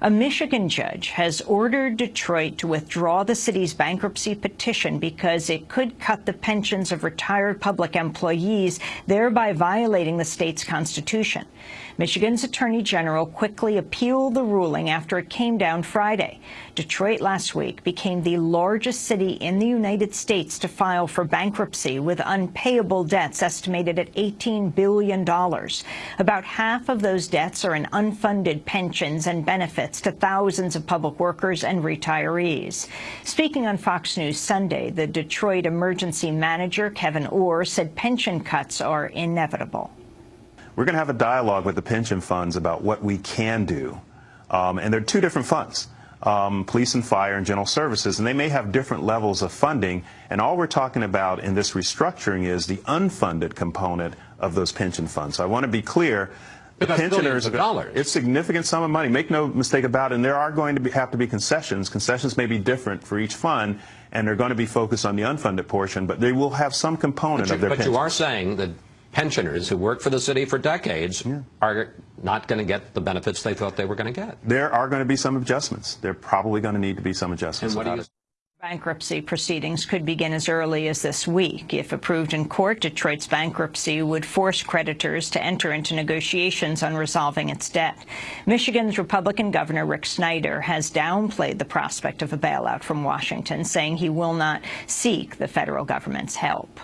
A Michigan judge has ordered Detroit to withdraw the city's bankruptcy petition because it could cut the pensions of retired public employees, thereby violating the state's constitution. Michigan's Attorney General quickly appealed the ruling after it came down Friday. Detroit last week became the largest city in the United States to file for bankruptcy with unpayable debts estimated at $18 billion. About half of those debts are in unfunded pensions and benefits to thousands of public workers and retirees. Speaking on Fox News Sunday, the Detroit emergency manager, Kevin Orr, said pension cuts are inevitable. We're going to have a dialogue with the pension funds about what we can do. Um, and there are two different funds. Um, police and fire and general services, and they may have different levels of funding. And all we're talking about in this restructuring is the unfunded component of those pension funds. So I want to be clear. The pensioners, dollars. it's significant sum of money. Make no mistake about it. And there are going to be, have to be concessions. Concessions may be different for each fund, and they're going to be focused on the unfunded portion, but they will have some component you, of their. But pensions. you are saying that pensioners who worked for the city for decades yeah. are not going to get the benefits they thought they were going to get. There are going to be some adjustments. There are probably going to need to be some adjustments. Bankruptcy proceedings could begin as early as this week. If approved in court, Detroit's bankruptcy would force creditors to enter into negotiations on resolving its debt. Michigan's Republican Governor Rick Snyder has downplayed the prospect of a bailout from Washington, saying he will not seek the federal government's help.